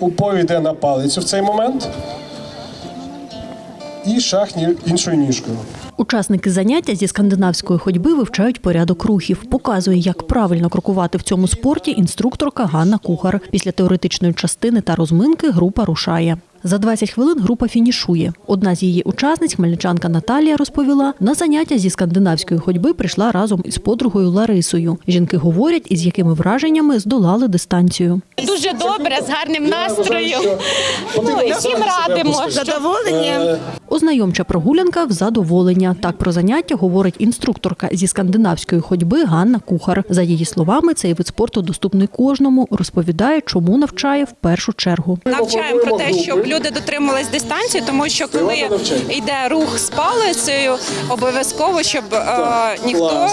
упор йде на палицю в цей момент. І шах іншою ніжкою. Учасники заняття зі скандинавської ходьби вивчають порядок рухів. Показує, як правильно крокувати в цьому спорті інструкторка Ганна Кухар. Після теоретичної частини та розминки група рушає. За 20 хвилин група фінішує. Одна з її учасниць, хмельничанка Наталія, розповіла, на заняття зі скандинавської ходьби прийшла разом із подругою Ларисою. Жінки говорять, із якими враженнями здолали дистанцію. Дуже добре, з гарним настроєм. Ну, всім радимо. Задоволення. Ознайомча прогулянка в задоволення. Так про заняття говорить інструкторка зі скандинавської ходьби Ганна Кухар. За її словами, цей вид спорту доступний кожному. Розповідає, чому навчає в першу чергу. Навчаємо про те, щоб люди дотримувались дистанції, тому що коли йде рух з палицею, обов'язково, щоб е, ніхто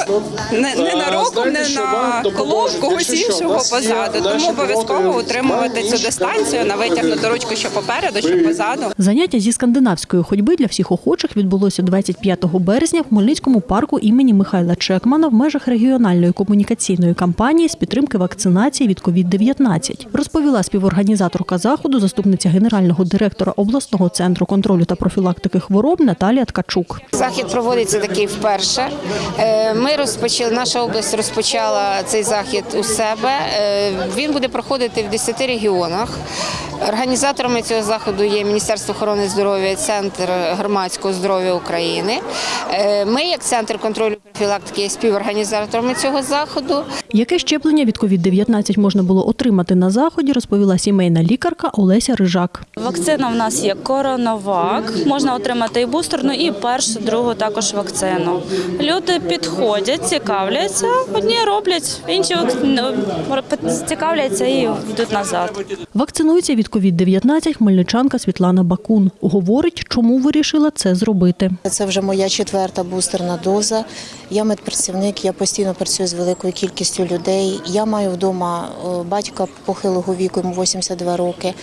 не, не А, на роком, не на колов когось іншого позаду. Тому обов'язково утримувати цю дистанцію на витягнуту ручку, що попереду, що позаду. Заняття зі скандинавської ходьби для всіх охочих відбулося 25 березня в Хмельницькому парку імені Михайла Чекмана в межах регіональної комунікаційної кампанії з підтримки вакцинації від COVID-19. Розповіла співорганізаторка заходу, заступниця генерального директора обласного центру контролю та профілактики хвороб Наталія Ткачук. Захід проводиться такий вперше. Е, Ми розпочали, наша область розпочала цей захід у себе. Е, Він буде проходити в 10 регіонах. Організаторами цього заходу є Міністерство охорони здоров'я, Центр громадського здоров'я України. Е, Ми, як центр контролю профілактики, є співорганізаторами цього заходу. Яке щеплення від COVID-19 можна було отримати на заході, розповіла сімейна лікарка Олеся Рижак. Вакцина в нас є коронавак. Можна отримати і бустерну, і першу, другу також вакцину. Люди підходять, цікавляться, одні роблять, інші ну, цікавляться і йдуть назад. Вакцинується від COVID-19 хмельничанка Світлана Бакун. Говорить, чому вирішила це зробити. Це вже моя четверта бустерна доза. Я медпрацівник, я постійно працюю з великою кількістю людей. Я маю вдома е, батька похилого віку, йому 82 роки.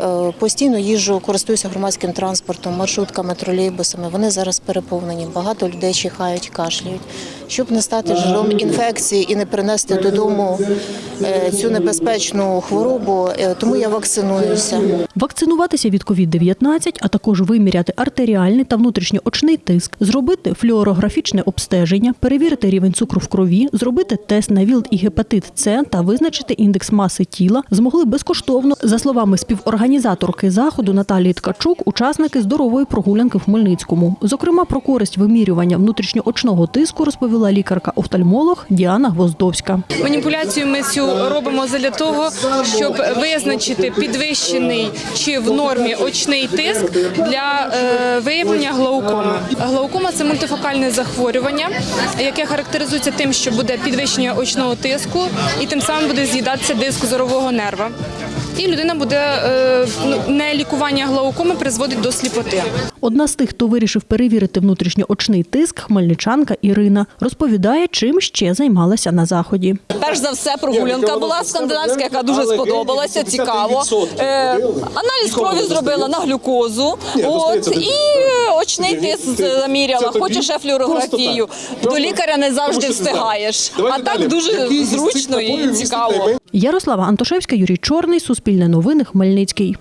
Е, Постійно їжджу, користуюся громадським транспортом, маршрутками, тролейбусами. Вони зараз переповнені. Багато людей чихають, кашляють. Щоб не стати джерелом інфекції і не принести додому е, цю небезпечну хворобу, е, тому я вакцинуюся. Вакцинуватися від COVID-19, а також виміряти артеріальний та внутрішньоочний тиск, зробити флюорографічне обстеження, перевірити рівень цукру в крові, зробити тест на ВІЛ і гепатит С та визначити індекс маси тіла змогли безкоштовно. За словами співорганізаторки заходу Наталії Ткачук, учасники здорової прогулянки в Хмельницькому. Зокрема, про користь вимірювання внутрішньоочного тиску розповіла лікарка-офтальмолог Діана Гвоздовська. Маніпуляцію ми цю робимо для того, щоб визначити підвищений чи в нормі очний тиск для е, виявлення глаукоми. Глаукома це мультифокальне захворювання, яке характеризується тим, що буде підвищення очного тиску, і тим самим буде з'їдатися диск зорового нерва. І людина буде е, ну, не лікування глаукоми призводить до сліпоти. Одна з тих, хто вирішив перевірити внутрішньоочний тиск, хмельничанка Ірина, розповідає, чим ще займалася на заході. Перш за все, прогулянка була скандинавська, яка дуже сподобалася, цікаво. Е, аналіз крові зробила на глюкозу. От і очний тиск заміряла. Хочеш ще флюорографію. До лікаря не завжди встигаєш. А так дуже зручно і цікаво. Ярослава Антошевська, Юрій Чорний, Суспільне новини, Хмельницький.